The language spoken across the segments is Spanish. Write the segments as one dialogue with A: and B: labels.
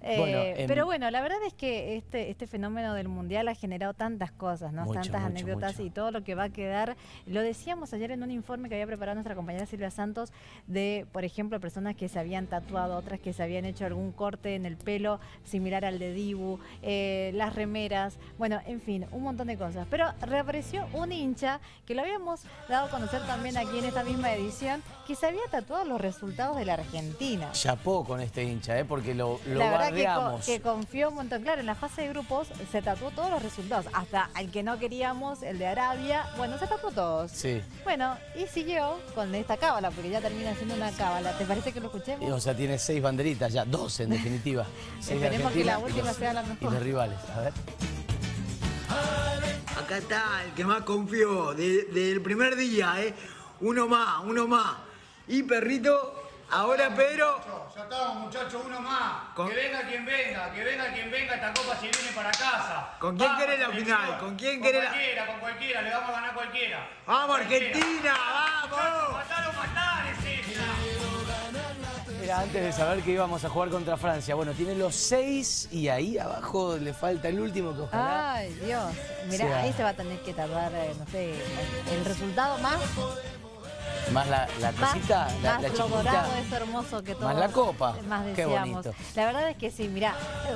A: Eh,
B: Bueno, em,
A: pero bueno, la verdad es que este, este fenómeno del mundial ha generado tantas cosas, ¿no?
B: Mucho,
A: tantas
B: mucho,
A: anécdotas
B: mucho.
A: y todo lo que va a quedar. Lo decíamos ayer en un informe que había preparado nuestra compañera Silvia Santos de, por ejemplo, personas que se habían tatuado, otras que se habían hecho algún corte en el pelo similar al de Dibu, eh, las remeras, bueno, en fin, un montón de cosas. Pero reapareció un hincha que lo habíamos dado a conocer también aquí en esta misma edición, que se había tatuado los resultados de la Argentina.
B: Chapó con este hincha, ¿eh? porque lo, lo
A: la verdad que, co-
B: bardeamos.
A: que confió un montón. Claro, en la fase de grupos se tatuó todos los resultados. Hasta el que no queríamos, el de Arabia. Bueno, se tatuó todos.
B: Sí.
A: Bueno, y siguió con esta cábala, porque ya termina siendo una cábala. ¿Te parece que lo escuchemos?
B: O sea, tiene seis banderitas ya, dos en definitiva. De
A: Esperemos que la
B: y
A: última
B: los-
A: sea la
B: Y
A: mejor.
B: los rivales, a ver.
C: Acá está el que más confió de- del primer día, ¿eh? Uno más, uno más. Y perrito, ahora Pedro.
D: Ya estamos, muchachos, uno más.
C: Con-
D: Que venga quien venga, que venga quien venga, esta copa se viene para casa.
C: ¿Con quién
D: Vamos,
C: querés la final? ¿Con quién
D: Con
C: querés la-
D: cualquiera, con cualquiera, le vamos a ganar a cualquiera.
C: ¡Vamos,
D: Cualquiera.
C: Argentina! ¡Vamos!
D: Matar o matar es esta.
B: Era antes de saber que íbamos a jugar contra Francia. Bueno, tiene los seis y ahí abajo le falta el último que ojalá.
A: Ay, Dios. Mira,
B: sea-
A: ahí se va a tener que tardar, eh, no sé, el resultado más,
B: Más la, la
A: más,
B: cosita, la,
A: más
B: la
A: lo dorado, eso hermoso que todo.
B: Más la copa.
A: Más
B: Qué bonito.
A: La verdad es que sí, mira,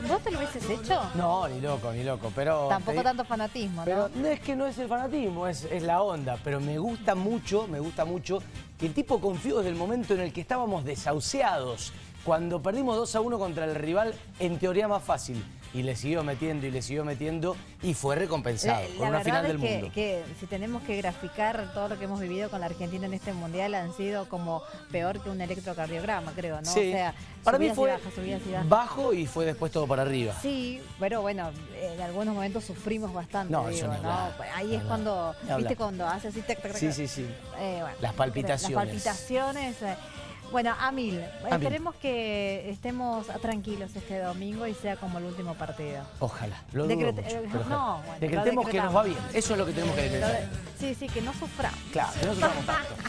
A: ¿vos te lo hubieses hecho?
B: No, ni loco, ni loco. Pero
A: Tampoco
B: te-
A: tanto fanatismo, ¿no?
B: Pero no es que no es el fanatismo, es, es la onda. Pero me gusta mucho, me gusta mucho que el tipo confió desde el momento en el que estábamos desahuciados. Cuando perdimos 2 a 1 contra el rival, en teoría más fácil. Y le siguió metiendo y le siguió metiendo y fue recompensado
A: La,
B: con
A: la
B: una final
A: es
B: del
A: que,
B: mundo.
A: que si tenemos que graficar todo lo que hemos vivido con la Argentina en este mundial han sido como peor que un electrocardiograma, creo, ¿no?
B: Sí.
A: O sea,
B: Para mí
A: y
B: fue
A: subidas y bajas.
B: bajo y fue después todo para arriba.
A: Sí, pero bueno, en algunos momentos sufrimos bastante,
B: No,
A: digo, ¿no?
B: hablar,
A: Ahí es cuando. ¿viste? Cuando hace así, tac, tac, tac,
B: Sí, sí, sí.
A: Eh, bueno,
B: Las palpitaciones.
A: Las palpitaciones. eh. Bueno, a mil.
B: A mil.
A: Esperemos que estemos tranquilos este domingo y sea como el último partido.
B: Ojalá. Lo dudo mucho,
A: eh,
B: ojalá.
A: no, bueno, lo
B: Decretemos que nos va bien. Eso es lo que tenemos que decretar.
A: de- sí, sí, que no suframos.
B: Claro, que no suframos tanto.